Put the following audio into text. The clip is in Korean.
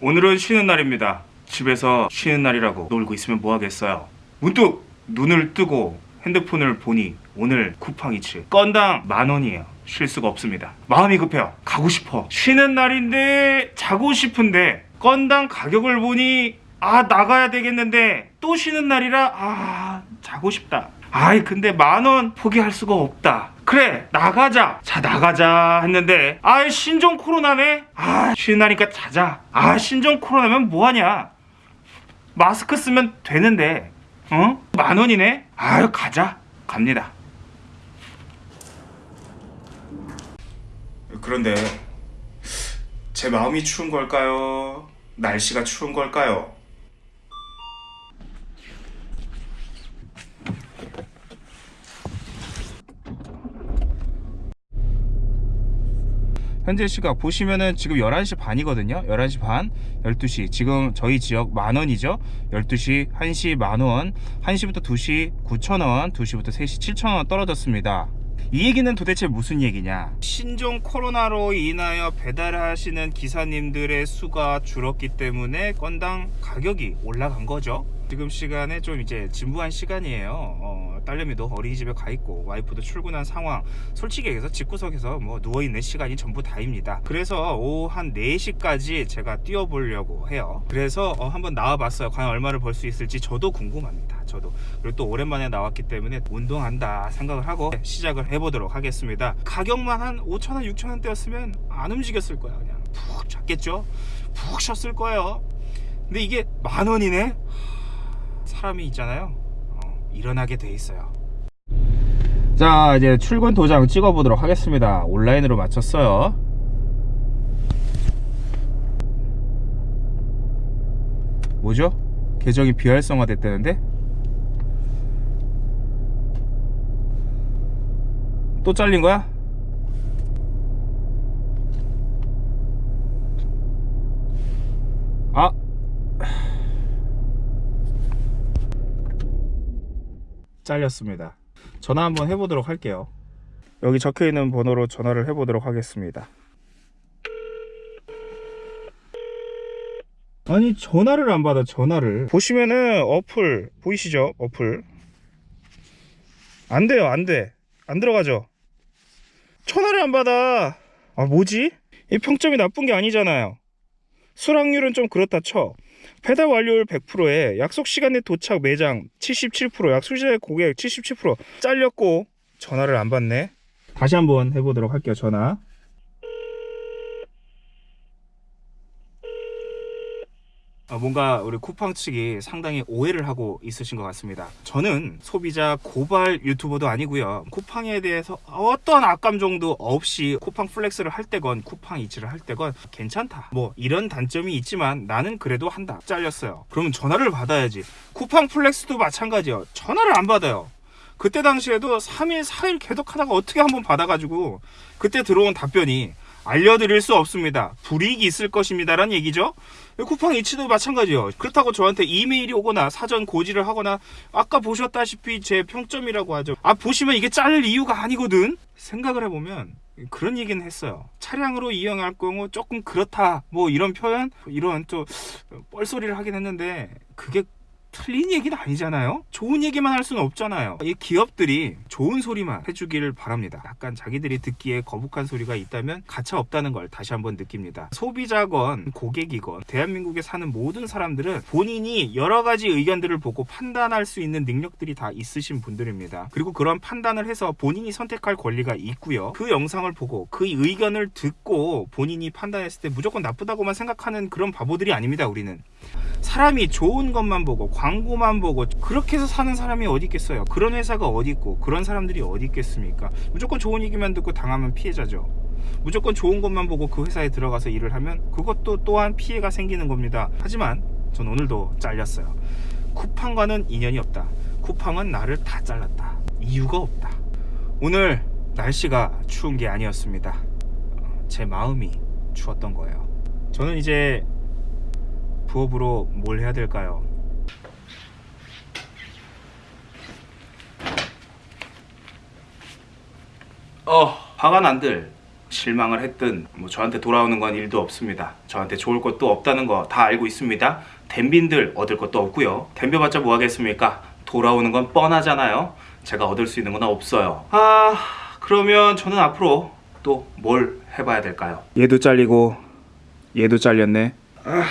오늘은 쉬는 날입니다. 집에서 쉬는 날이라고 놀고 있으면 뭐 하겠어요. 문득 눈을 뜨고 핸드폰을 보니 오늘 쿠팡이츠 건당 만 원이에요. 쉴 수가 없습니다. 마음이 급해요. 가고 싶어. 쉬는 날인데 자고 싶은데 건당 가격을 보니 아 나가야 되겠는데 또 쉬는 날이라 아 자고 싶다. 아이 근데 만원 포기할 수가 없다. 그래 나가자. 자 나가자 했는데 아 신종 코로나네. 아 쉬는 날이니까 자자. 아 신종 코로나면 뭐하냐. 마스크 쓰면 되는데 어? 만 원이네? 아유 가자 갑니다 그런데 제 마음이 추운 걸까요? 날씨가 추운 걸까요? 현재 시각 보시면은 지금 11시 반이거든요. 11시 반 12시. 지금 저희 지역 만원이죠. 12시 1시 만원 1시부터 2시 9천원 2시부터 3시 7천원 떨어졌습니다. 이 얘기는 도대체 무슨 얘기냐? 신종 코로나로 인하여 배달하시는 기사님들의 수가 줄었기 때문에 건당 가격이 올라간 거죠 지금 시간에 좀 이제 진부한 시간이에요. 어, 딸내미도 어린이집에 가 있고 와이프도 출근한 상황. 솔직히 얘기해서 집구석에서 뭐 누워있는 시간이 전부 다입니다. 그래서 오후 한 4시까지 제가 뛰어보려고 해요. 그래서 어, 한번 나와봤어요. 과연 얼마를 벌 수 있을지 저도 궁금합니다. 저도. 그리고 또 오랜만에 나왔기 때문에 운동한다 생각을 하고 시작을 해보도록 하겠습니다. 가격만 한 5천원 6천원대였으면 안 움직였을 거야 그냥. 푹 잤겠죠? 푹 쉬었을 거예요. 근데 이게 만 원이네 사람이 있잖아요 어, 일어나게 돼 있어요 자 이제 출근 도장 찍어 보도록 하겠습니다 온라인으로 마쳤어요 뭐죠? 계정이 비활성화 됐다는데? 또 잘린 거야? 아 잘렸습니다. 전화 한번 해보도록 할게요. 여기 적혀있는 번호로 전화를 해보도록 하겠습니다. 아니 전화를 안 받아 전화를. 보시면은 어플 보이시죠? 어플? 안 돼요 안돼. 안 들어가죠? 전화를 안 받아. 아 뭐지? 이 평점이 나쁜 게 아니잖아요. 수락률은 좀 그렇다 쳐 배달 완료율 100%에 약속 시간에 도착 매장 77% 약속시에 고객 77% 잘렸고 전화를 안 받네. 다시 한번 해보도록 할게요 전화 아, 뭔가 우리 쿠팡 측이 상당히 오해를 하고 있으신 것 같습니다. 저는 소비자 고발 유튜버도 아니고요. 쿠팡에 대해서 어떤 악감정도 없이 쿠팡 플렉스를 할 때건 쿠팡이츠를 할 때건 괜찮다. 뭐 이런 단점이 있지만 나는 그래도 한다. 잘렸어요. 그러면 전화를 받아야지. 쿠팡 플렉스도 마찬가지요. 전화를 안 받아요. 그때 당시에도 3일, 4일 계속 하다가 어떻게 한번 받아가지고 그때 들어온 답변이 알려드릴 수 없습니다. 불이익이 있을 것입니다라는 얘기죠. 쿠팡 이치도 마찬가지요. 그렇다고 저한테 이메일이 오거나 사전 고지를 하거나 아까 보셨다시피 제 평점이라고 하죠. 아 보시면 이게 잘릴 이유가 아니거든. 생각을 해보면 그런 얘기는 했어요. 차량으로 이용할 경우 조금 그렇다. 뭐 이런 표현, 이런 또 뻘소리를 하긴 했는데 그게 틀린 얘기는 아니잖아요. 좋은 얘기만 할 수는 없잖아요. 이 기업들이 좋은 소리만 해주기를 바랍니다. 약간 자기들이 듣기에 거북한 소리가 있다면 가차 없다는 걸 다시 한번 느낍니다. 소비자건 고객이건 대한민국에 사는 모든 사람들은 본인이 여러 가지 의견들을 보고 판단할 수 있는 능력들이 다 있으신 분들입니다. 그리고 그런 판단을 해서 본인이 선택할 권리가 있고요. 그 영상을 보고 그 의견을 듣고 본인이 판단했을 때 무조건 나쁘다고만 생각하는 그런 바보들이 아닙니다 우리는. 사람이 좋은 것만 보고 광고만 보고 그렇게 해서 사는 사람이 어디 있겠어요? 그런 회사가 어디 있고 그런 사람들이 어디 있겠습니까? 무조건 좋은 얘기만 듣고 당하면 피해자죠. 무조건 좋은 것만 보고 그 회사에 들어가서 일을 하면 그것도 또한 피해가 생기는 겁니다. 하지만 전 오늘도 잘렸어요. 쿠팡과는 인연이 없다. 쿠팡은 나를 다 잘랐다. 이유가 없다. 오늘 날씨가 추운 게 아니었습니다. 제 마음이 추웠던 거예요. 저는 이제 부업으로 뭘 해야 될까요? 어, 화가 난들 실망을 했든 뭐 저한테 돌아오는 건 일도 없습니다. 저한테 좋을 것도 없다는 거 다 알고 있습니다. 댐빈들 얻을 것도 없고요. 댐벼봤자 뭐 하겠습니까? 돌아오는 건 뻔하잖아요. 제가 얻을 수 있는 건 없어요. 아 그러면 저는 앞으로 또 뭘 해봐야 될까요? 얘도 잘리고 얘도 잘렸네. 아